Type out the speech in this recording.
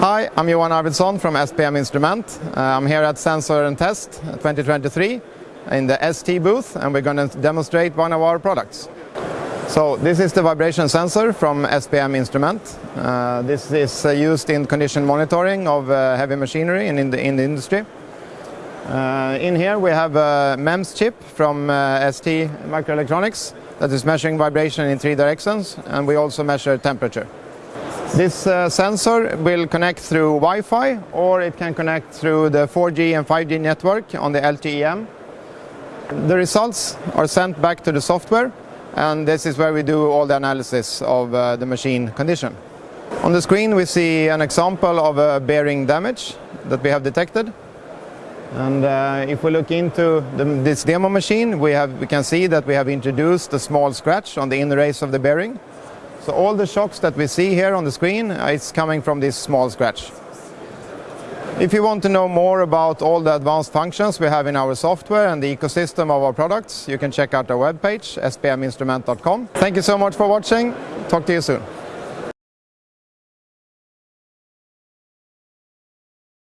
Hi, I'm Johan Arvidsson from SPM Instrument. Uh, I'm here at Sensor and Test 2023 in the ST booth and we're going to demonstrate one of our products. So this is the vibration sensor from SPM Instrument. Uh, this is uh, used in condition monitoring of uh, heavy machinery in, in, the, in the industry. Uh, in here we have a MEMS chip from uh, ST Microelectronics that is measuring vibration in three directions and we also measure temperature. This uh, sensor will connect through Wi-Fi or it can connect through the 4G and 5G network on the LTE-M. The results are sent back to the software and this is where we do all the analysis of uh, the machine condition. On the screen we see an example of a bearing damage that we have detected. And uh, if we look into the, this demo machine, we, have, we can see that we have introduced a small scratch on the inner race of the bearing. So all the shocks that we see here on the screen uh, is coming from this small scratch. If you want to know more about all the advanced functions we have in our software and the ecosystem of our products, you can check out our webpage, spminstrument.com. Thank you so much for watching. Talk to you soon.